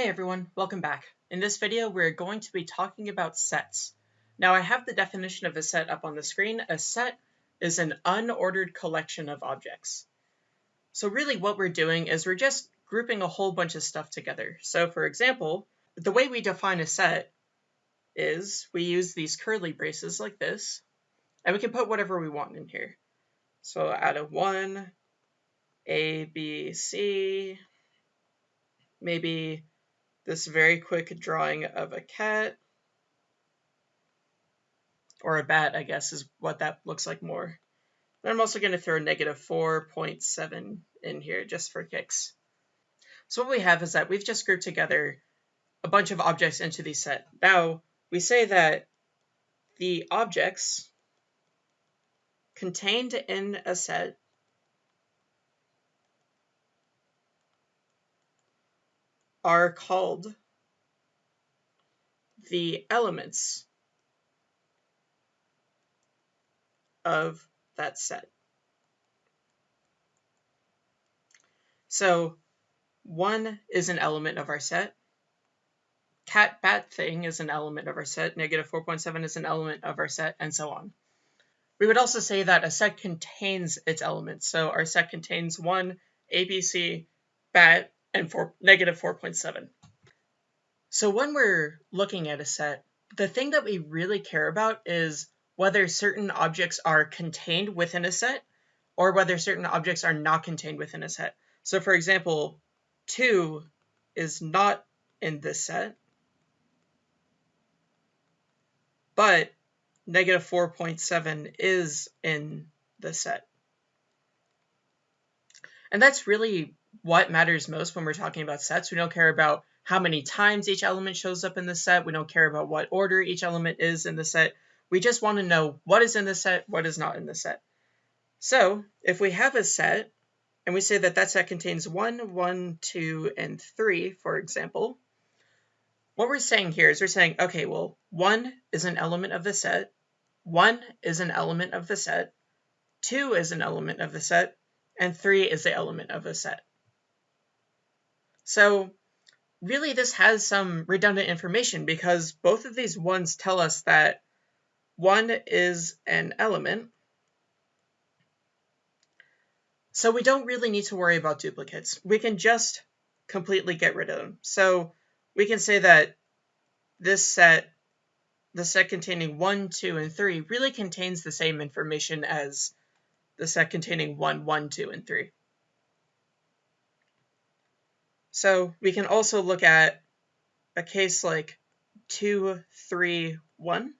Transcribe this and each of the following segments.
Hey everyone, welcome back. In this video, we're going to be talking about sets. Now I have the definition of a set up on the screen. A set is an unordered collection of objects. So really what we're doing is we're just grouping a whole bunch of stuff together. So for example, the way we define a set is we use these curly braces like this, and we can put whatever we want in here. So out of 1, A, B, C, maybe this very quick drawing of a cat. Or a bat, I guess, is what that looks like more. And I'm also going to throw negative 4.7 in here just for kicks. So what we have is that we've just grouped together a bunch of objects into the set. Now, we say that the objects contained in a set are called the elements of that set. So one is an element of our set. Cat bat thing is an element of our set. Negative 4.7 is an element of our set, and so on. We would also say that a set contains its elements. So our set contains one, ABC, bat, and four, negative 4.7. So when we're looking at a set, the thing that we really care about is whether certain objects are contained within a set or whether certain objects are not contained within a set. So for example, 2 is not in this set, but negative 4.7 is in the set. And that's really what matters most when we're talking about sets. We don't care about how many times each element shows up in the set. We don't care about what order each element is in the set. We just want to know what is in the set, what is not in the set. So if we have a set, and we say that that set contains 1, 1, 2, and 3, for example, what we're saying here is we're saying, okay, well, 1 is an element of the set, 1 is an element of the set, 2 is an element of the set, and 3 is the element of the set. So really this has some redundant information because both of these ones tell us that one is an element. So we don't really need to worry about duplicates. We can just completely get rid of them. So we can say that this set, the set containing 1, 2, and 3, really contains the same information as the set containing 1, 1, 2, and 3. So we can also look at a case like 2, 3, 1.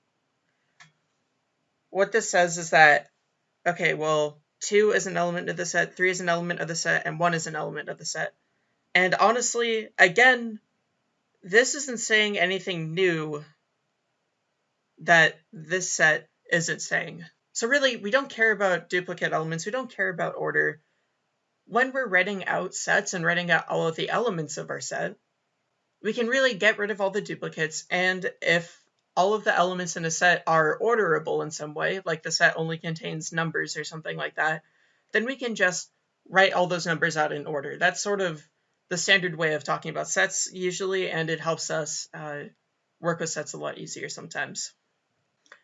What this says is that, okay, well, 2 is an element of the set, 3 is an element of the set, and 1 is an element of the set. And honestly, again, this isn't saying anything new that this set isn't saying. So really, we don't care about duplicate elements, we don't care about order when we're writing out sets and writing out all of the elements of our set, we can really get rid of all the duplicates. And if all of the elements in a set are orderable in some way, like the set only contains numbers or something like that, then we can just write all those numbers out in order. That's sort of the standard way of talking about sets usually, and it helps us uh, work with sets a lot easier sometimes.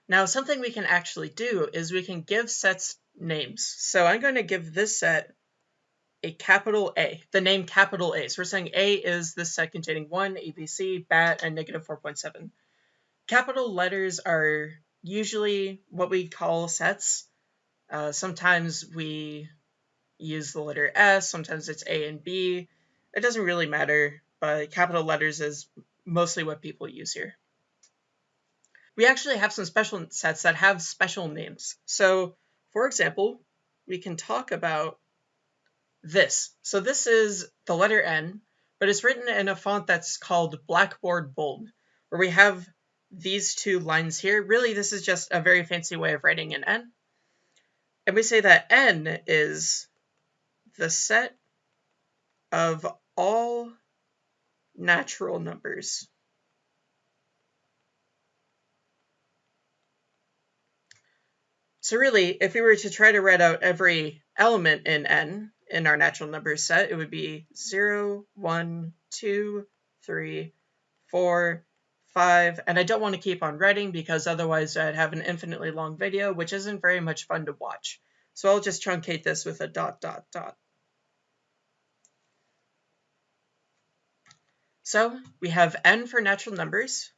Now, something we can actually do is we can give sets names. So I'm going to give this set a capital A, the name capital A. So we're saying A is the set containing 1, ABC, BAT, and negative 4.7. Capital letters are usually what we call sets. Uh, sometimes we use the letter S, sometimes it's A and B. It doesn't really matter, but capital letters is mostly what people use here. We actually have some special sets that have special names. So, for example, we can talk about this. So this is the letter N, but it's written in a font that's called Blackboard Bold, where we have these two lines here. Really, this is just a very fancy way of writing an N. And we say that N is the set of all natural numbers. So really, if we were to try to write out every element in N, in our natural numbers set, it would be 0, 1, 2, three, four, five, and I don't want to keep on writing because otherwise I'd have an infinitely long video, which isn't very much fun to watch. So I'll just truncate this with a dot, dot, dot. So we have n for natural numbers.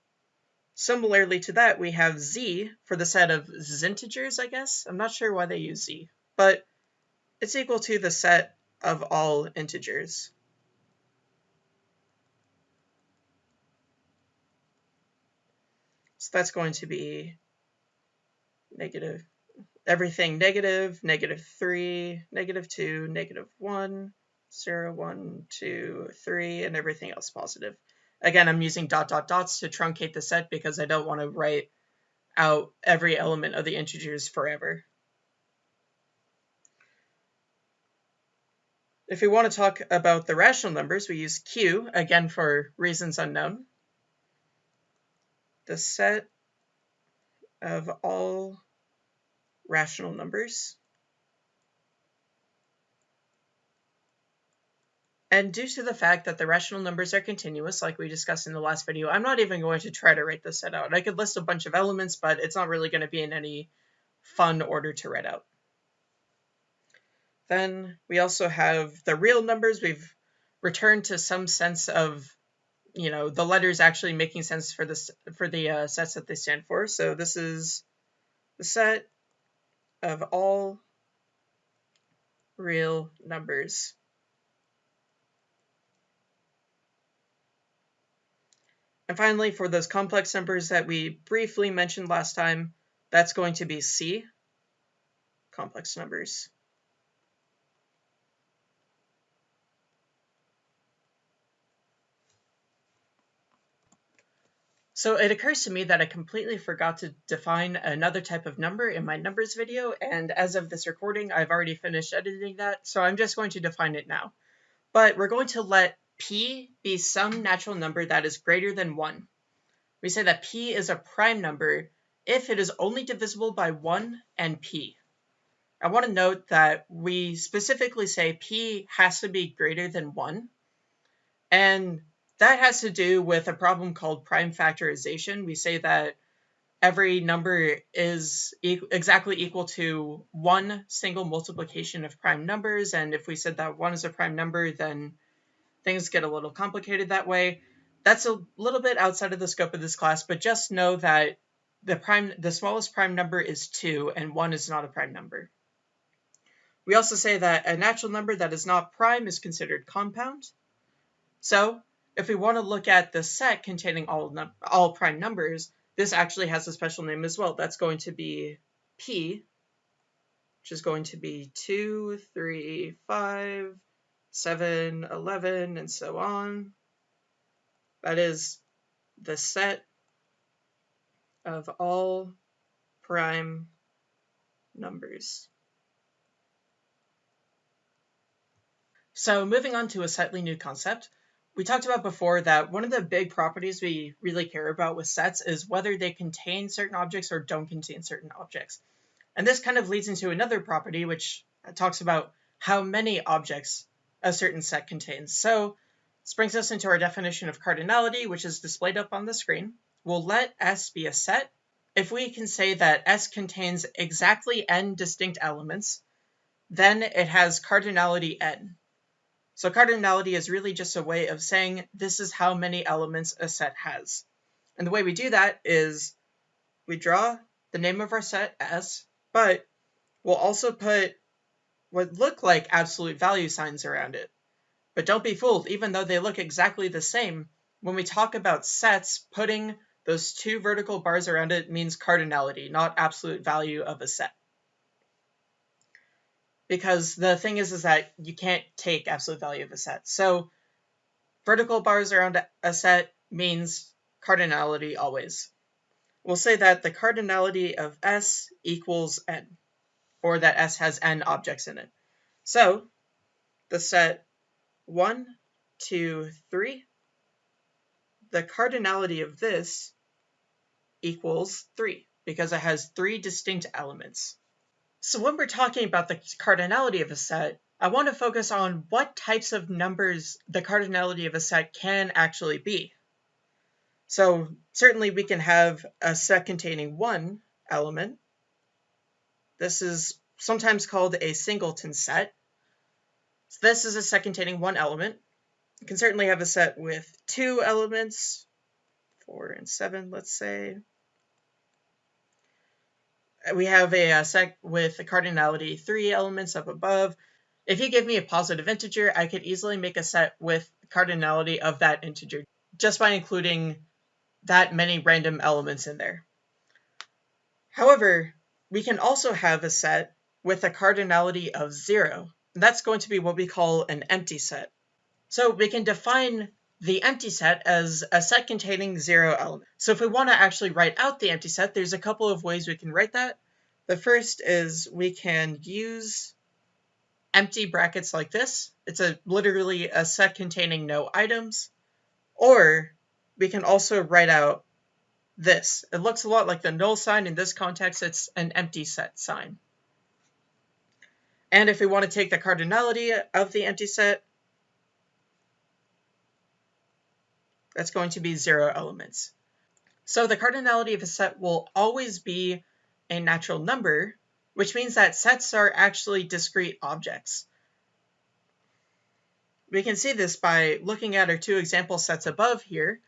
Similarly to that, we have z for the set of integers, I guess. I'm not sure why they use z, but it's equal to the set of all integers. So that's going to be negative, everything negative, negative 3, negative 2, negative 1, 0, 1, 2, 3, and everything else positive. Again, I'm using dot dot dots to truncate the set because I don't want to write out every element of the integers forever. If we want to talk about the rational numbers, we use Q, again for reasons unknown. The set of all rational numbers And due to the fact that the rational numbers are continuous, like we discussed in the last video, I'm not even going to try to write this set out. I could list a bunch of elements, but it's not really going to be in any fun order to write out. Then we also have the real numbers. We've returned to some sense of, you know, the letters actually making sense for this for the uh, sets that they stand for. So this is the set of all real numbers. And finally, for those complex numbers that we briefly mentioned last time, that's going to be C, complex numbers. So it occurs to me that I completely forgot to define another type of number in my numbers video, and as of this recording, I've already finished editing that, so I'm just going to define it now. But we're going to let p be some natural number that is greater than 1. We say that p is a prime number if it is only divisible by 1 and p. I want to note that we specifically say p has to be greater than 1. And that has to do with a problem called prime factorization. We say that every number is e exactly equal to one single multiplication of prime numbers. And if we said that 1 is a prime number, then things get a little complicated that way. That's a little bit outside of the scope of this class, but just know that the prime, the smallest prime number is 2, and 1 is not a prime number. We also say that a natural number that is not prime is considered compound. So if we want to look at the set containing all, all prime numbers, this actually has a special name as well. That's going to be P, which is going to be 2, 3, 5, 7, 11, and so on. That is the set of all prime numbers. So moving on to a slightly new concept, we talked about before that one of the big properties we really care about with sets is whether they contain certain objects or don't contain certain objects. And this kind of leads into another property which talks about how many objects a certain set contains. So this brings us into our definition of cardinality, which is displayed up on the screen. We'll let S be a set if we can say that S contains exactly n distinct elements, then it has cardinality n. So cardinality is really just a way of saying this is how many elements a set has. And the way we do that is we draw the name of our set S, but we'll also put what look like absolute value signs around it. But don't be fooled, even though they look exactly the same, when we talk about sets, putting those two vertical bars around it means cardinality, not absolute value of a set. Because the thing is, is that you can't take absolute value of a set. So vertical bars around a set means cardinality always. We'll say that the cardinality of S equals n or that S has n objects in it. So the set 1, 2, 3, the cardinality of this equals 3 because it has three distinct elements. So when we're talking about the cardinality of a set, I want to focus on what types of numbers the cardinality of a set can actually be. So certainly we can have a set containing one element. This is sometimes called a singleton set. So this is a set containing one element. You can certainly have a set with two elements, four and seven, let's say. We have a, uh, a set with a cardinality three elements up above. If you give me a positive integer, I could easily make a set with cardinality of that integer just by including that many random elements in there. However, we can also have a set with a cardinality of zero. That's going to be what we call an empty set. So we can define the empty set as a set containing zero elements. So if we want to actually write out the empty set, there's a couple of ways we can write that. The first is we can use empty brackets like this. It's a literally a set containing no items. Or we can also write out this. It looks a lot like the null sign. In this context, it's an empty set sign. And if we want to take the cardinality of the empty set, that's going to be zero elements. So the cardinality of a set will always be a natural number, which means that sets are actually discrete objects. We can see this by looking at our two example sets above here,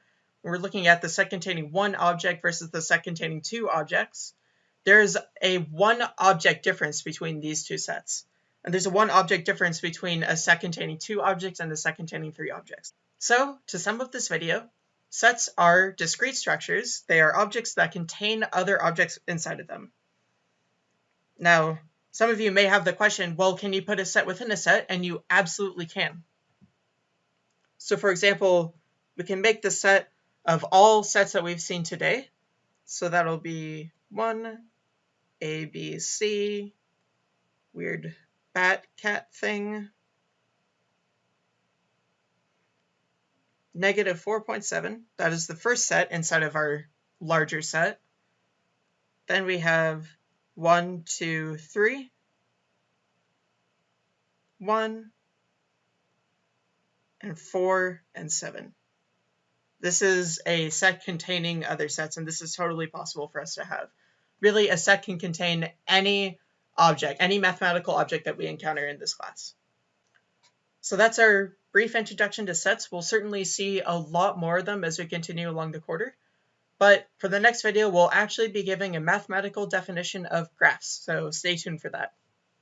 we're looking at the set containing one object versus the set containing two objects, there's a one object difference between these two sets. And there's a one object difference between a set containing two objects and a set containing three objects. So, to sum up this video, sets are discrete structures. They are objects that contain other objects inside of them. Now, some of you may have the question, well, can you put a set within a set? And you absolutely can. So for example, we can make the set of all sets that we've seen today. So that'll be 1, A, B, C, weird bat cat thing, negative 4.7. That is the first set inside of our larger set. Then we have 1, 2, 3, 1, and 4, and 7. This is a set containing other sets, and this is totally possible for us to have. Really, a set can contain any object, any mathematical object that we encounter in this class. So that's our brief introduction to sets. We'll certainly see a lot more of them as we continue along the quarter. But for the next video, we'll actually be giving a mathematical definition of graphs, so stay tuned for that.